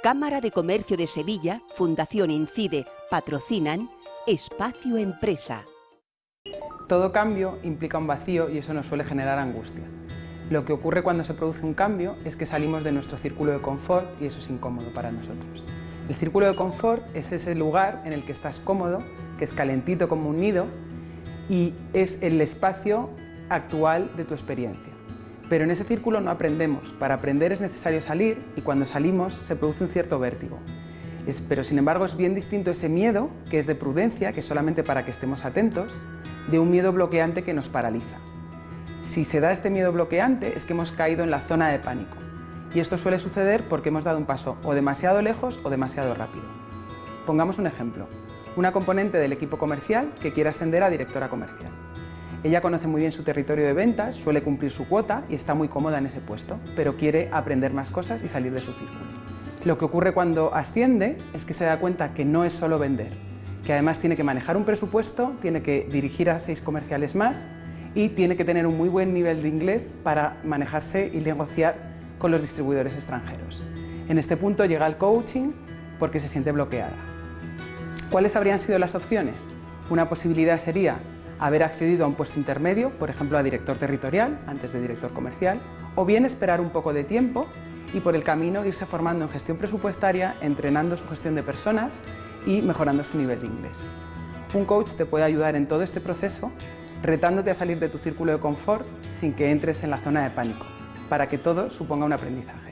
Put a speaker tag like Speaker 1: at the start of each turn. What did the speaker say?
Speaker 1: Cámara de Comercio de Sevilla, Fundación Incide, patrocinan Espacio Empresa.
Speaker 2: Todo cambio implica un vacío y eso nos suele generar angustia. Lo que ocurre cuando se produce un cambio es que salimos de nuestro círculo de confort y eso es incómodo para nosotros. El círculo de confort es ese lugar en el que estás cómodo, que es calentito como un nido y es el espacio actual de tu experiencia. Pero en ese círculo no aprendemos. Para aprender es necesario salir y cuando salimos se produce un cierto vértigo. pero sin embargo es bien distinto ese miedo, que es de prudencia, que es solamente para que estemos atentos, de un miedo bloqueante que nos paraliza. Si se da este miedo bloqueante es que hemos caído en la zona de pánico. Y esto suele suceder porque hemos dado un paso o demasiado lejos o demasiado rápido. Pongamos un ejemplo. Una componente del equipo comercial que quiere ascender a directora comercial. Ella conoce muy bien su territorio de ventas, suele cumplir su cuota y está muy cómoda en ese puesto, pero quiere aprender más cosas y salir de su círculo. Lo que ocurre cuando asciende es que se da cuenta que no es solo vender, que además tiene que manejar un presupuesto, tiene que dirigir a seis comerciales más y tiene que tener un muy buen nivel de inglés para manejarse y negociar con los distribuidores extranjeros. En este punto llega el coaching porque se siente bloqueada. ¿Cuáles habrían sido las opciones? Una posibilidad sería haber accedido a un puesto intermedio, por ejemplo a director territorial antes de director comercial, o bien esperar un poco de tiempo y por el camino irse formando en gestión presupuestaria, entrenando su gestión de personas y mejorando su nivel de inglés. Un coach te puede ayudar en todo este proceso retándote a salir de tu círculo de confort sin que entres en la zona de pánico, para que todo suponga un aprendizaje.